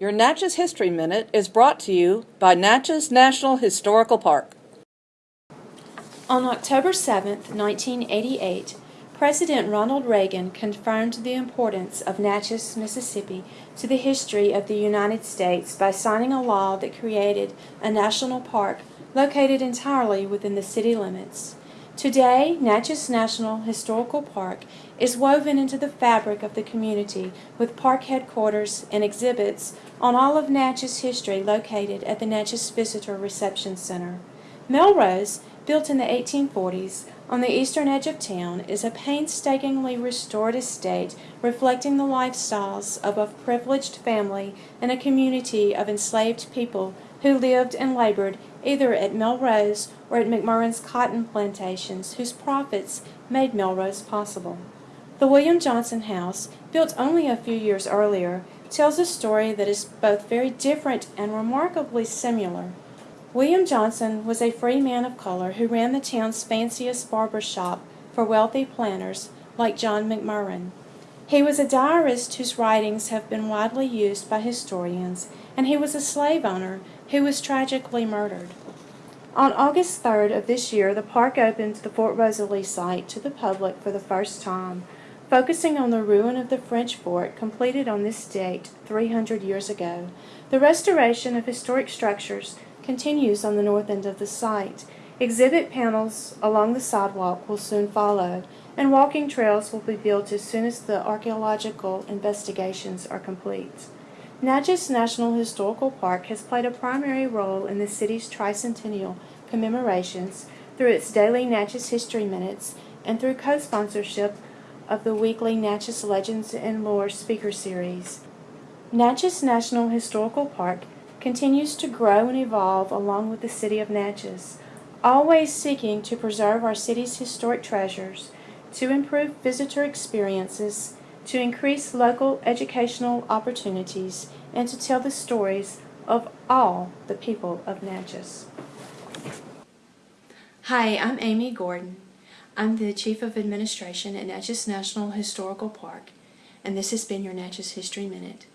Your Natchez History Minute is brought to you by Natchez National Historical Park. On October 7, 1988, President Ronald Reagan confirmed the importance of Natchez, Mississippi to the history of the United States by signing a law that created a national park located entirely within the city limits. Today, Natchez National Historical Park is woven into the fabric of the community with park headquarters and exhibits on all of Natchez history located at the Natchez Visitor Reception Center. Melrose, built in the 1840s on the eastern edge of town, is a painstakingly restored estate reflecting the lifestyles of a privileged family and a community of enslaved people who lived and labored either at Melrose or at McMurran's cotton plantations, whose profits made Melrose possible. The William Johnson House, built only a few years earlier, tells a story that is both very different and remarkably similar. William Johnson was a free man of color who ran the town's fanciest barber shop for wealthy planters like John McMurrin. He was a diarist whose writings have been widely used by historians, and he was a slave owner who was tragically murdered. On August 3rd of this year, the park opened the Fort Rosalie site to the public for the first time, focusing on the ruin of the French fort completed on this date 300 years ago. The restoration of historic structures continues on the north end of the site. Exhibit panels along the sidewalk will soon follow, and walking trails will be built as soon as the archaeological investigations are complete. Natchez National Historical Park has played a primary role in the city's tricentennial commemorations through its daily Natchez History Minutes and through co-sponsorship of the weekly Natchez Legends and Lore speaker series. Natchez National Historical Park continues to grow and evolve along with the city of Natchez, always seeking to preserve our city's historic treasures, to improve visitor experiences, to increase local educational opportunities, and to tell the stories of all the people of Natchez. Hi, I'm Amy Gordon. I'm the Chief of Administration at Natchez National Historical Park, and this has been your Natchez History Minute.